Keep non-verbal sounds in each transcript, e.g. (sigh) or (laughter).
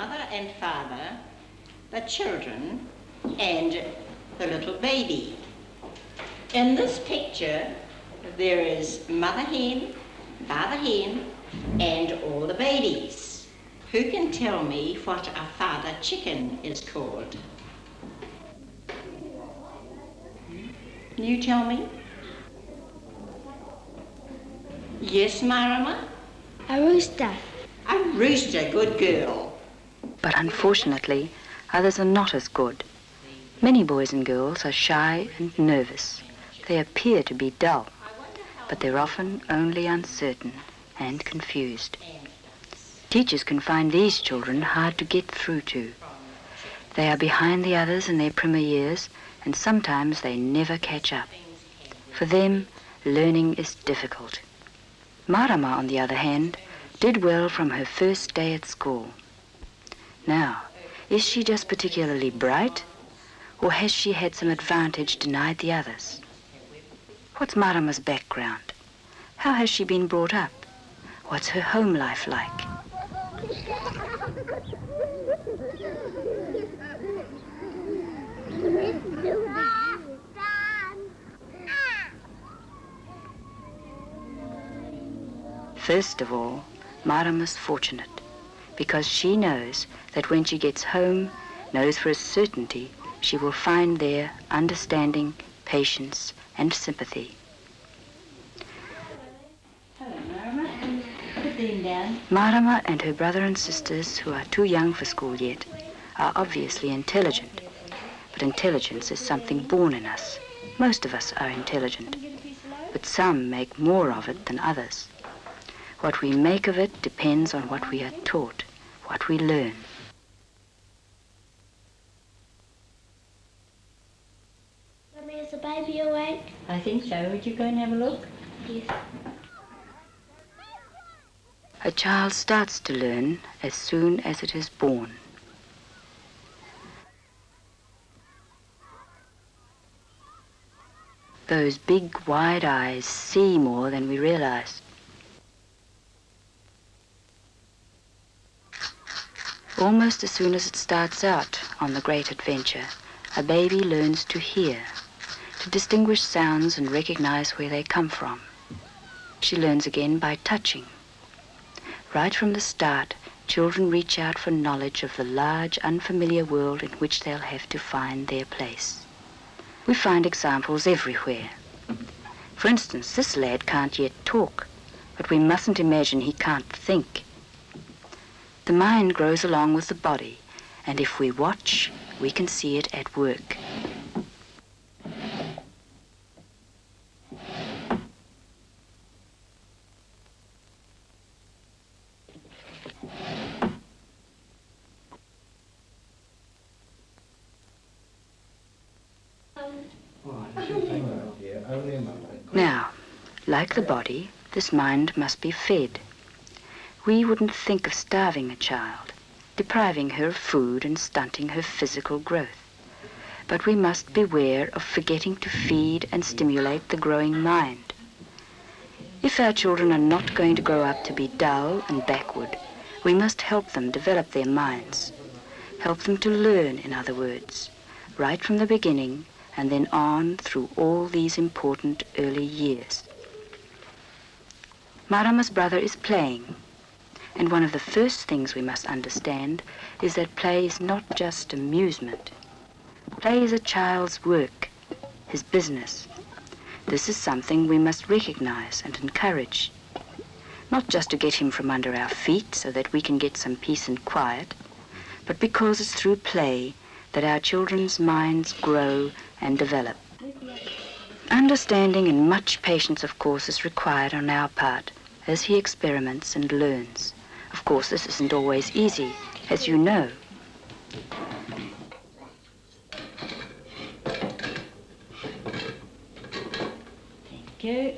mother and father, the children, and the little baby. In this picture, there is mother hen, father hen, and all the babies. Who can tell me what a father chicken is called? Can you tell me? Yes, Marama? A rooster. A rooster, good girl. But unfortunately, others are not as good. Many boys and girls are shy and nervous. They appear to be dull, but they're often only uncertain and confused. Teachers can find these children hard to get through to. They are behind the others in their primer years, and sometimes they never catch up. For them, learning is difficult. Marama, on the other hand, did well from her first day at school. Now, is she just particularly bright, or has she had some advantage denied the others? What's Marama's background? How has she been brought up? What's her home life like? First of all, Marama's fortunate because she knows that when she gets home, knows for a certainty she will find there understanding, patience, and sympathy. Marama and her brother and sisters, who are too young for school yet, are obviously intelligent. But intelligence is something born in us. Most of us are intelligent, but some make more of it than others. What we make of it depends on what we are taught, what we learn. Mummy, is the baby awake? I think so. Would you go and have a look? Yes. A child starts to learn as soon as it is born. Those big, wide eyes see more than we realize. Almost as soon as it starts out on the great adventure, a baby learns to hear, to distinguish sounds and recognize where they come from. She learns again by touching. Right from the start, children reach out for knowledge of the large, unfamiliar world in which they'll have to find their place. We find examples everywhere. For instance, this lad can't yet talk, but we mustn't imagine he can't think. The mind grows along with the body, and if we watch, we can see it at work. Now, like the body, this mind must be fed. We wouldn't think of starving a child, depriving her of food and stunting her physical growth. But we must beware of forgetting to feed and stimulate the growing mind. If our children are not going to grow up to be dull and backward, we must help them develop their minds. Help them to learn, in other words, right from the beginning and then on through all these important early years. Marama's brother is playing, and one of the first things we must understand is that play is not just amusement. Play is a child's work, his business. This is something we must recognize and encourage. Not just to get him from under our feet so that we can get some peace and quiet, but because it's through play that our children's minds grow and develop. Understanding and much patience, of course, is required on our part as he experiments and learns. Of course, this isn't always easy, as you know. Thank you.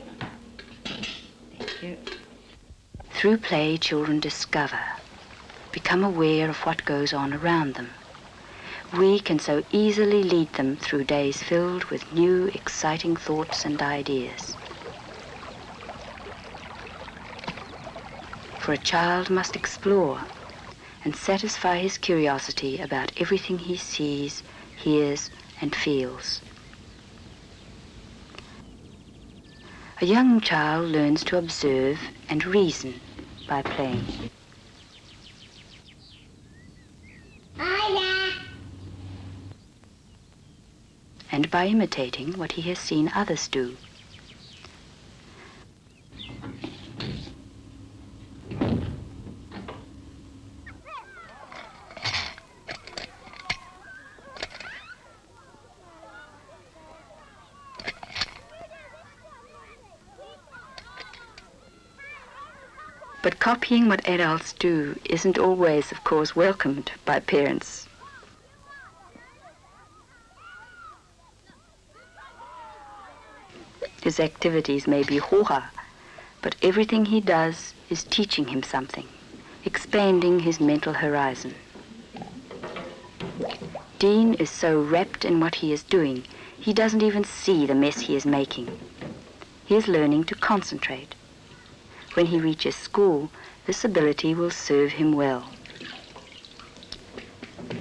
Thank you. Through play, children discover, become aware of what goes on around them. We can so easily lead them through days filled with new, exciting thoughts and ideas. For a child must explore and satisfy his curiosity about everything he sees, hears, and feels. A young child learns to observe and reason by playing. And by imitating what he has seen others do. Copying what adults do isn't always, of course, welcomed by parents. His activities may be hoha, but everything he does is teaching him something, expanding his mental horizon. Dean is so wrapped in what he is doing, he doesn't even see the mess he is making. He is learning to concentrate. When he reaches school, this ability will serve him well.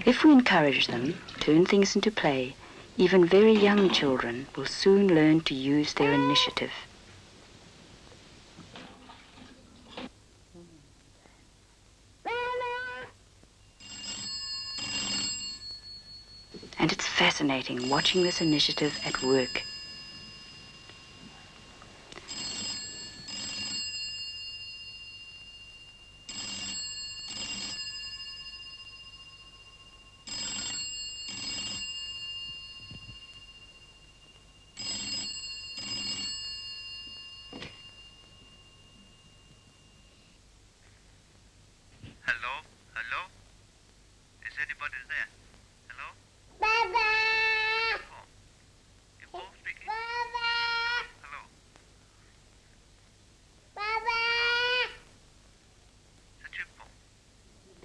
If we encourage them, turn things into play, even very young children will soon learn to use their initiative. And it's fascinating watching this initiative at work. Hello? Hello? Is anybody there? Hello? Baba! Oh. You both speaking? Baba! Hello? Baba! Is that you, Paul?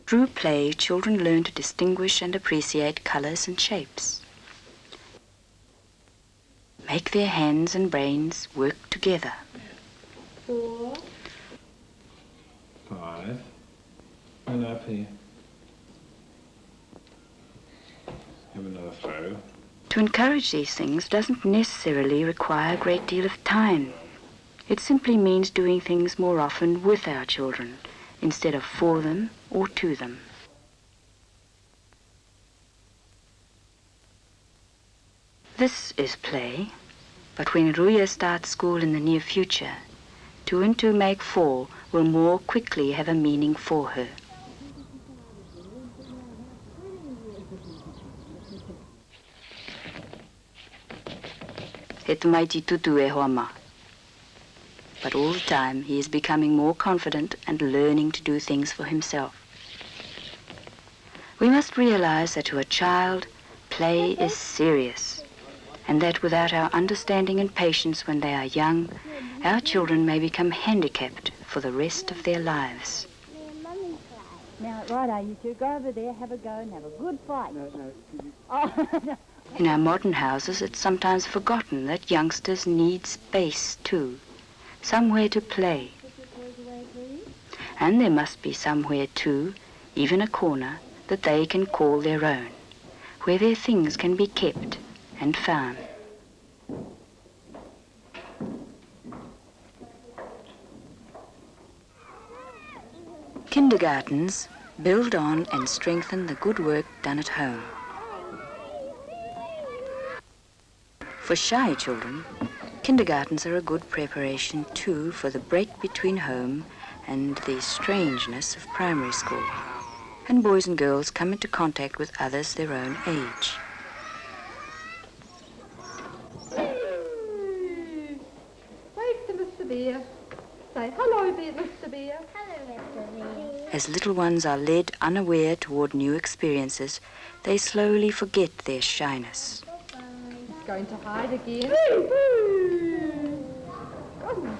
Through play, children learn to distinguish and appreciate colors and shapes. Make their hands and brains work together. Four. Five. And up here. Have another throw. To encourage these things doesn't necessarily require a great deal of time. It simply means doing things more often with our children instead of for them or to them. This is play, but when Ruya starts school in the near future, two and two make four will more quickly have a meaning for her. He tumaiti tutu e hoa. But all the time he is becoming more confident and learning to do things for himself. We must realize that to a child, play is serious, and that without our understanding and patience when they are young, our children may become handicapped for the rest of their lives. Now, righto, you two, go over there, have a go, and have a good fight. No, no. Oh, (laughs) no. In our modern houses, it's sometimes forgotten that youngsters need space too, somewhere to play. And there must be somewhere too, even a corner, that they can call their own, where their things can be kept and found. Kindergartens build on and strengthen the good work done at home. For shy children, kindergartens are a good preparation too for the break between home and the strangeness of primary school. And boys and girls come into contact with others their own age. Wave to Mr. Bear. Say hello Mr. Bear. Hello, Mr. V. As little ones are led unaware toward new experiences, they slowly forget their shyness. He's going to hide again.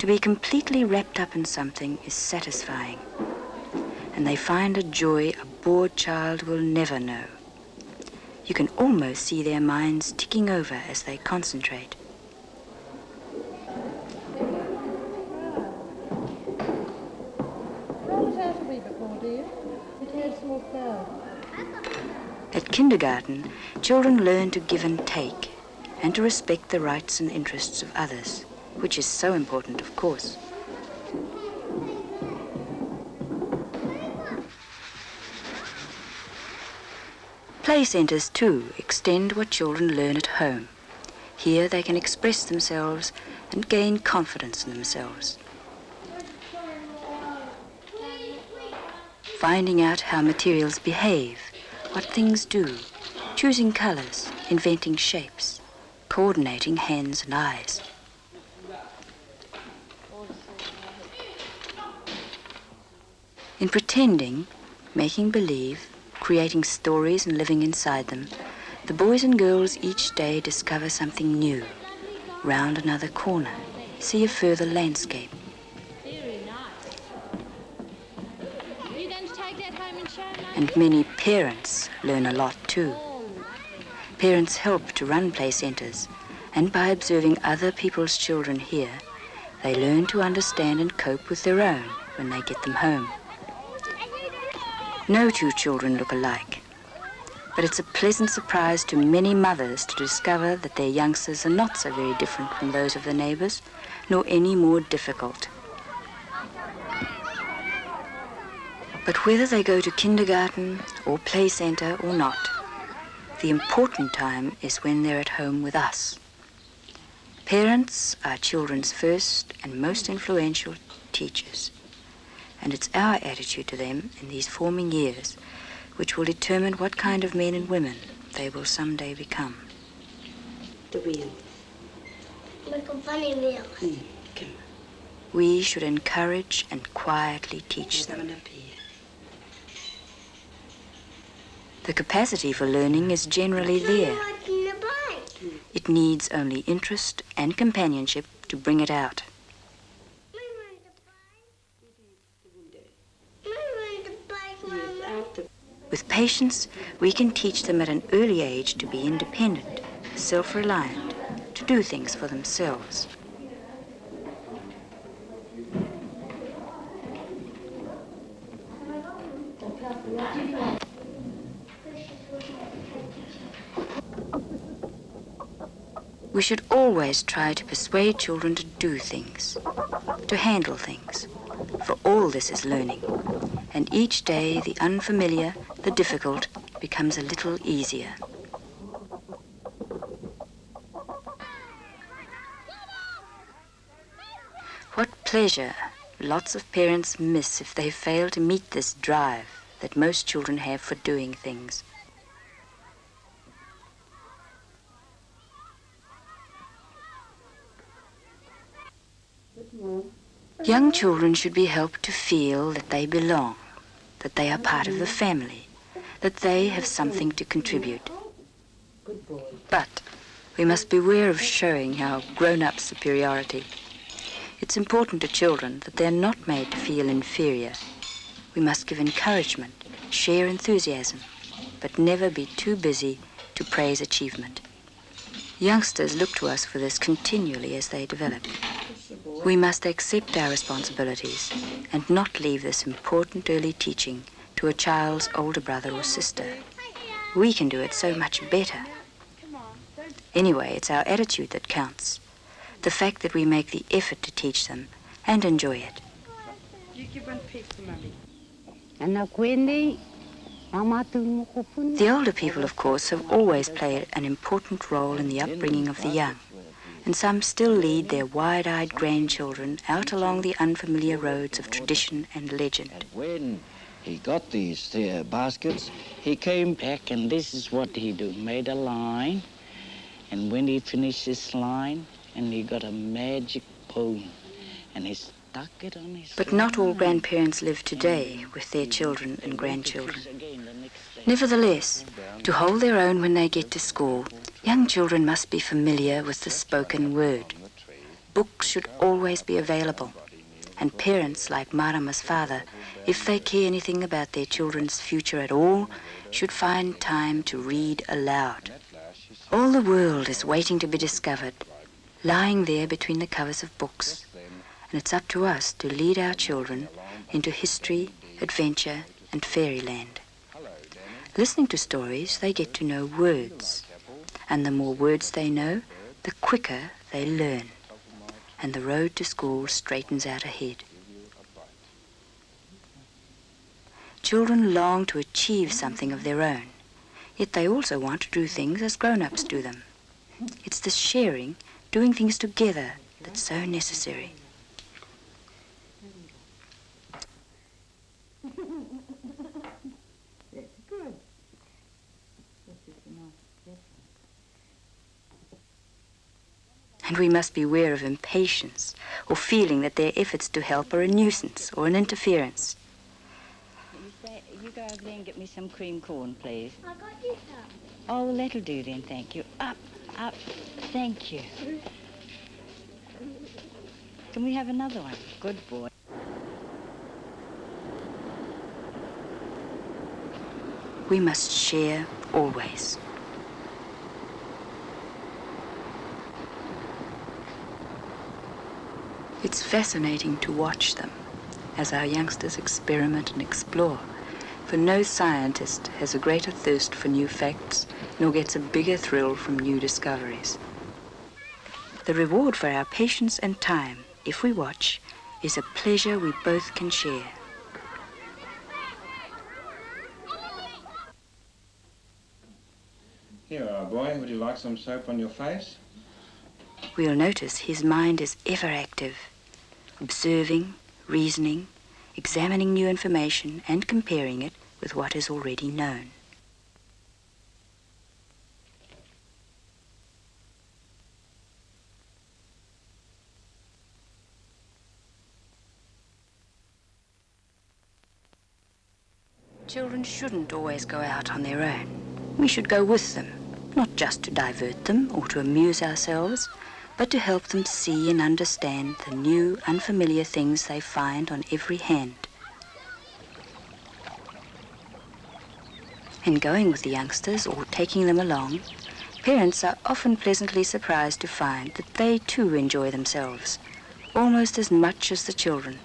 To be completely wrapped up in something is satisfying, and they find a joy a bored child will never know. You can almost see their minds ticking over as they concentrate. At kindergarten, children learn to give and take and to respect the rights and interests of others. Which is so important, of course. Play centres, too, extend what children learn at home. Here they can express themselves and gain confidence in themselves. Finding out how materials behave, what things do, choosing colours, inventing shapes, coordinating hands and eyes. In pretending, making believe, creating stories and living inside them, the boys and girls each day discover something new, round another corner, see a further landscape. And many parents learn a lot too. Parents help to run play centres, and by observing other people's children here, they learn to understand and cope with their own when they get them home. No two children look alike, but it's a pleasant surprise to many mothers to discover that their youngsters are not so very different from those of their neighbours, nor any more difficult. But whether they go to kindergarten or play centre or not, the important time is when they're at home with us. Parents are children's first and most influential teachers, and it's our attitude to them in these forming years which will determine what kind of men and women they will someday become. The wheel. Like a funny wheel. Hmm, come We should encourage and quietly teach them. on up here. The capacity for learning is generally there. Riding the bike. Hmm. It needs only interest and companionship to bring it out. We ride the bike. We ride the bike, Mama. out the With patience, we can teach them at an early age to be independent, self reliant, to do things for themselves. We should always try to persuade children to do things, to handle things, for all this is learning and each day the unfamiliar, the difficult, becomes a little easier. What pleasure lots of parents miss if they fail to meet this drive that most children have for doing things. Young children should be helped to feel that they belong, that they are part of the family, that they have something to contribute. But we must beware of showing our grown up superiority. It's important to children that they're not made to feel inferior. We must give encouragement, share enthusiasm, but never be too busy to praise achievement. Youngsters look to us for this continually as they develop. We must accept our responsibilities and not leave this important early teaching to a child's older brother or sister. We can do it so much better. Anyway, it's our attitude that counts. The fact that we make the effort to teach them and enjoy it. Ana kwende amatu mukufuni. The older people, of course, have always played an important role in the upbringing of the young, and some still lead their wide eyed grandchildren out along the unfamiliar roads of tradition and legend. And when he got these uh, baskets, he came back and this is what he do made a line and when he finished his line and he got a magic pole and he stuck it on his But not all grandparents live today with their children and He went to grandchildren. fish again the next day. Nevertheless, to hold their own when they get to school, young children must be familiar with the spoken word. Books should always be available, and parents like Marama's father, if they care anything about their children's future at all, should find time to read aloud. All the world is waiting to be discovered, lying there between the covers of books, and it's up to us to lead our children into history, adventure, and fairyland. Listening to stories, they get to know words, and the more words they know, the quicker they learn. and the road to school straightens out ahead. Children long to achieve something of their own, yet they also want to do things as grown-ups do them. It's the sharing, doing things together, that's so necessary. And we must beware of impatience or feeling that their efforts to help are a nuisance or an interference. You, say, you go over there and get me some cream corn, please. I got you some. Oh, that'll do then, thank you. Up, up, thank you. Can we have another one? Good boy. We must share always. It's fascinating to watch them as our youngsters experiment and explore, for no scientist has a greater thirst for new facts nor gets a bigger thrill from new discoveries. The reward for our patience and time, if we watch, is a pleasure we both can share. Here, our boy, would you like some soap on your face? We'll notice his mind is ever active, observing, reasoning, examining new information and comparing it with what is already known. Children shouldn't always go out on their own. We should go with them, not just to divert them or to amuse ourselves, but to help them see and understand the new, unfamiliar things they find on every hand. In going with the youngsters or taking them along, parents are often pleasantly surprised to find that they too enjoy themselves, almost as much as the children.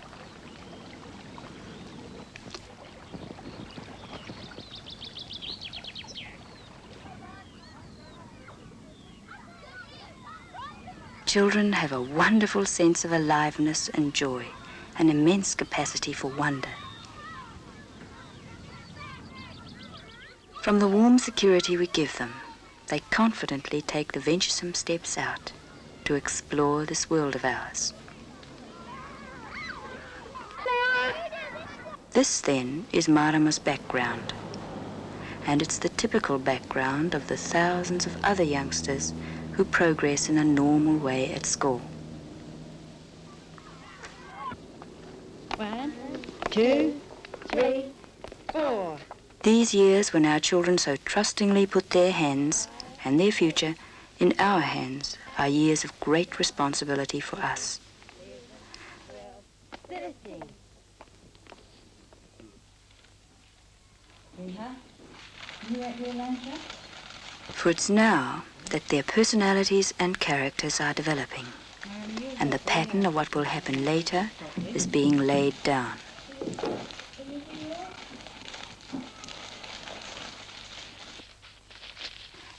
Children have a wonderful sense of aliveness and joy, an immense capacity for wonder. From the warm security we give them, they confidently take the venturesome steps out to explore this world of ours. This, then, is Marama's background. And it's the typical background of the thousands of other youngsters who progress in a normal way at school. One, two, three, four. These years when our children so trustingly put their hands and their future in our hands are years of great responsibility for us. For it's now that their personalities and characters are developing, and the pattern of what will happen later is being laid down.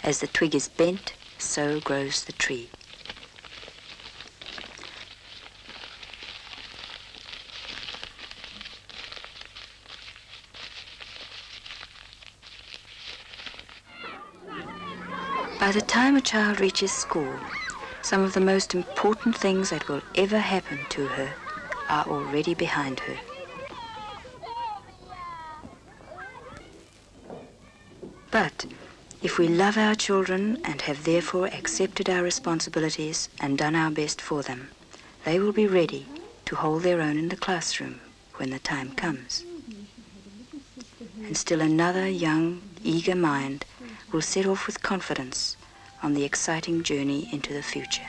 As the twig is bent, so grows the tree. By the time a child reaches school, some of the most important things that will ever happen to her are already behind her. But if we love our children and have therefore accepted our responsibilities and done our best for them, they will be ready to hold their own in the classroom when the time comes. And still another young, eager mind will set off with confidence on the exciting journey into the future.